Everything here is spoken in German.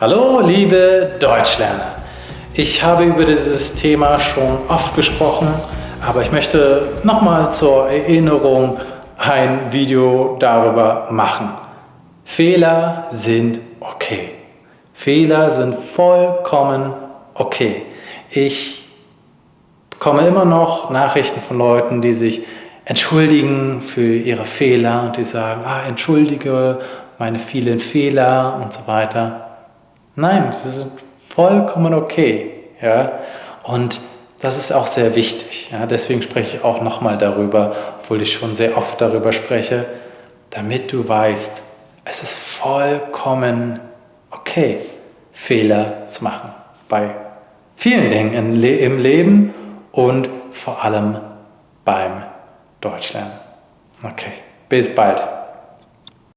Hallo liebe Deutschlerner! Ich habe über dieses Thema schon oft gesprochen, aber ich möchte nochmal zur Erinnerung ein Video darüber machen. Fehler sind okay. Fehler sind vollkommen okay. Ich bekomme immer noch Nachrichten von Leuten, die sich entschuldigen für ihre Fehler und die sagen, ah, entschuldige meine vielen Fehler und so weiter. Nein, sie sind vollkommen okay. Ja? Und das ist auch sehr wichtig. Ja? Deswegen spreche ich auch nochmal darüber, obwohl ich schon sehr oft darüber spreche, damit du weißt, es ist vollkommen okay, Fehler zu machen. Bei vielen Dingen im Leben und vor allem beim Deutschlernen. Okay, bis bald.